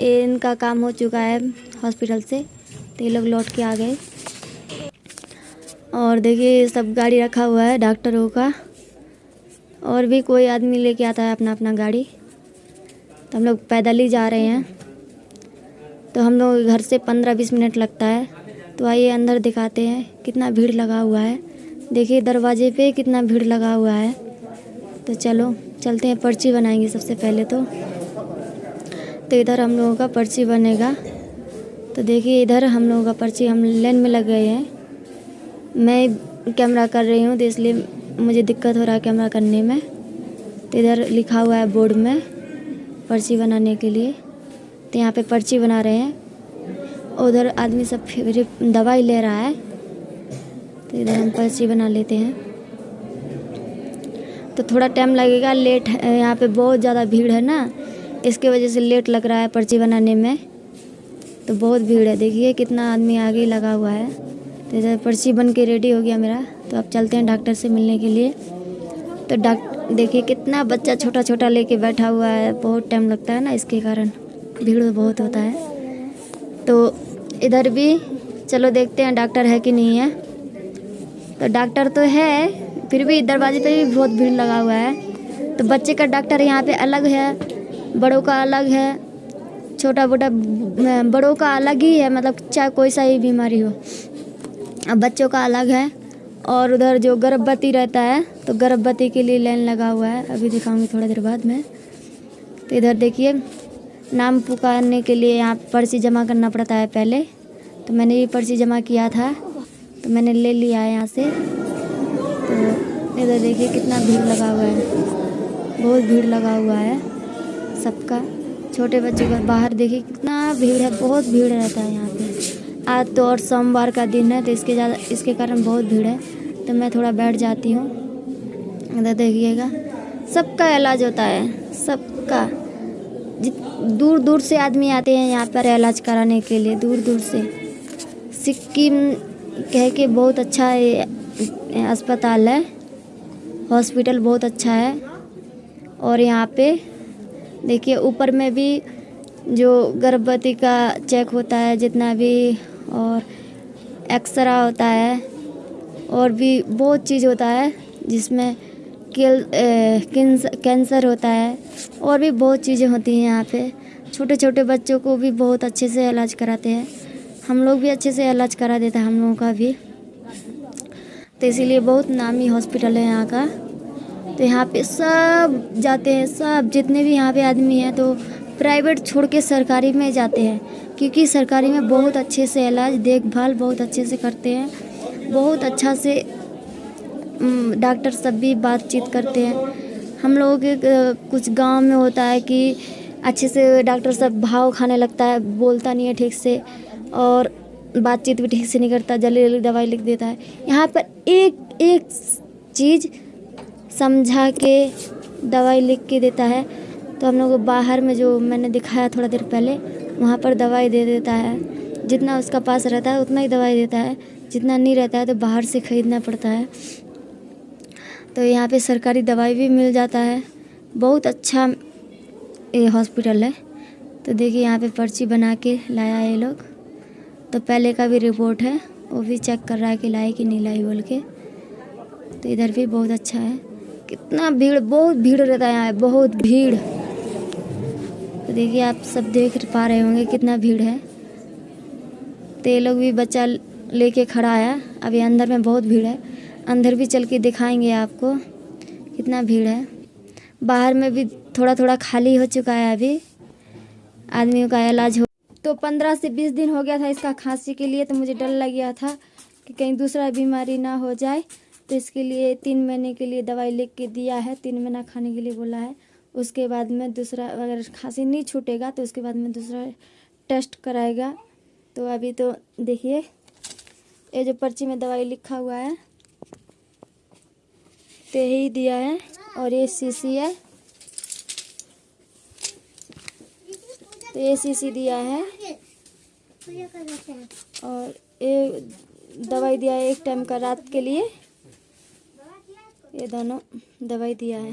इनका काम हो चुका है हॉस्पिटल से। तो ये लोग लौट के आ गए। और देखिए सब गाड़ी रखा हुआ है डॉक्टरों का। और भी कोई आदमी लेके आता है अपना अपना गाड़ी। तो हम लोग पैदल ही जा रहे हैं। तो हम लोग घर से पंद्रह बीस मिनट लगता है। तो आइए अंदर दिखाते हैं कितना भीड़ लगा हुआ है। देखिए, दरवाजे पे कितना भीड़ लगा हुआ है। तो चलो, चलते हैं, पर्ची बनाएँगे सबसे पहले तो। तो इधर हम लोगों का पर्ची बनेगा। तो देखिए, इधर हम लोगों का पर्ची हम लाइन में लग गए हैं। मैं कैमरा कर रही हूँ तो इसलिए मुझे दिक्कत हो रहा है कैमरा करने में। तो इधर लिखा हुआ है बोर्ड में पर्ची बनाने के लिए। तो यहाँ पे पर्ची बना रहे हैं। उधर आदमी सब फिर दवाई ले रहा है। तो इधर हम पर्ची बना लेते हैं। तो थोड़ा टाइम लगेगा, लेट है, यहाँ पे बहुत ज़्यादा भीड़ है ना। इसके वजह से लेट लग रहा है पर्ची बनाने में। तो बहुत भीड़ है। देखिए कितना आदमी आगे लगा हुआ है। तो इधर पर्ची बन के रेडी हो गया मेरा। तो अब चलते हैं डॉक्टर से मिलने के लिए। तो डॉक्टर देखिए कितना बच्चा छोटा छोटा लेके बैठा हुआ है। बहुत टाइम लगता है ना इसके कारण। भीड़ बहुत होता है। तो इधर भी चलो देखते हैं डॉक्टर है कि नहीं है। तो डॉक्टर तो है, फिर भी दरवाजे पे भी बहुत भीड़ लगा हुआ है। तो बच्चे का डॉक्टर यहाँ पे अलग है। बड़ों का अलग है छोटा मोटा बड़ों का अलग ही है मतलब चाहे कोई सा ही बीमारी हो। बच्चों का अलग है और उधर जो गर्भवती रहता है तो गर्भवती के लिए लाइन लगा हुआ है। अभी दिखाऊँगी थोड़ा देर बाद में। तो इधर देखिए, नाम पुकारने के लिए यहाँ पर्ची जमा करना पड़ता है पहले। तो मैंने ये पर्ची जमा किया था तो मैंने ले लिया है यहाँ से। तो इधर देखिए कितना भीड़ लगा हुआ है, बहुत भीड़ लगा हुआ है। सबका छोटे बच्चों का बाहर देखिए, कितना भीड़ है, बहुत भीड़ रहता है यहाँ पे। आज तो और सोमवार का दिन है तो इसके ज़्यादा, इसके कारण बहुत भीड़ है। तो मैं थोड़ा बैठ जाती हूँ। इधर देखिएगा। सबका इलाज होता है, सबका। दूर दूर से आदमी आते हैं यहाँ पर इलाज कराने के लिए दूर दूर से। सिक्किम कह के बहुत अच्छा अस्पताल है। हॉस्पिटल बहुत अच्छा है। और यहाँ पे देखिए, ऊपर में भी जो गर्भवती का चेक होता है, जितना भी और एक्सरा होता है, और भी बहुत चीज़ होता है, जिसमें कैंसर होता है, और भी बहुत चीज़ें होती हैं यहाँ पे। छोटे छोटे बच्चों को भी बहुत अच्छे से इलाज कराते हैं। हम लोग भी अच्छे से इलाज करा देते हैं हम लोगों का भी। तो इसीलिए बहुत नामी हॉस्पिटल है यहाँ का। तो यहाँ पे सब जाते हैं, सब जितने भी यहाँ पे आदमी हैं तो प्राइवेट छोड़ के सरकारी में जाते हैं, क्योंकि सरकारी में बहुत अच्छे से इलाज, देखभाल बहुत अच्छे से करते हैं, बहुत अच्छा से डॉक्टर सब भी बातचीत करते हैं। हम लोगों के कुछ गाँव में होता है कि अच्छे से डॉक्टर सब भाव खाने लगता है, बोलता नहीं है ठीक से, और बातचीत भी ठीक से नहीं करता जल्दी जल्दी दवाई लिख देता है। यहाँ पर एक एक चीज़ समझा के दवाई लिख के देता है। तो हम लोग बाहर में जो मैंने दिखाया थोड़ा देर पहले, वहाँ पर दवाई दे देता है। जितना उसका पास रहता है, उतना ही दवाई देता है। जितना नहीं रहता है तो बाहर से ख़रीदना पड़ता है। तो यहाँ पे सरकारी दवाई भी मिल जाता है। बहुत अच्छा ये हॉस्पिटल है। तो देखिए यहाँ पे पर्ची बना के लाया है ये लोग। तो पहले का भी रिपोर्ट है, वो भी चेक कर रहा है कि लाई कि नहीं लाई बोल के। तो इधर भी बहुत अच्छा है। कितना भीड़, बहुत भीड़ रहता है यहाँ बहुत भीड़। तो देखिए, आप सब देख पा रहे होंगे कितना भीड़ है। तो लोग भी बच्चा लेके खड़ा है। अभी अंदर में बहुत भीड़ है। अंदर भी चल के दिखाएँगे आपको कितना भीड़ है। बाहर में भी थोड़ा थोड़ा खाली हो चुका है अभी। आदमियों का इलाज हो तो पंद्रह से बीस दिन हो गया था इसका खांसी के लिए तो मुझे डर लग गया था कि कहीं दूसरा बीमारी ना हो जाए। तो इसके लिए तीन महीने के लिए दवाई लिख के दिया है, तीन महीना खाने के लिए बोला है। उसके बाद में दूसरा अगर खांसी नहीं छूटेगा तो उसके बाद में दूसरा टेस्ट कराएगा। तो अभी तो देखिए, ये जो पर्ची में दवाई लिखा हुआ है तो यही दिया है और ये शीशी है। तो ये शीशी दिया है और ये दवाई दिया है एक टाइम का रात के लिए। ये दोनों दवाई दिया है।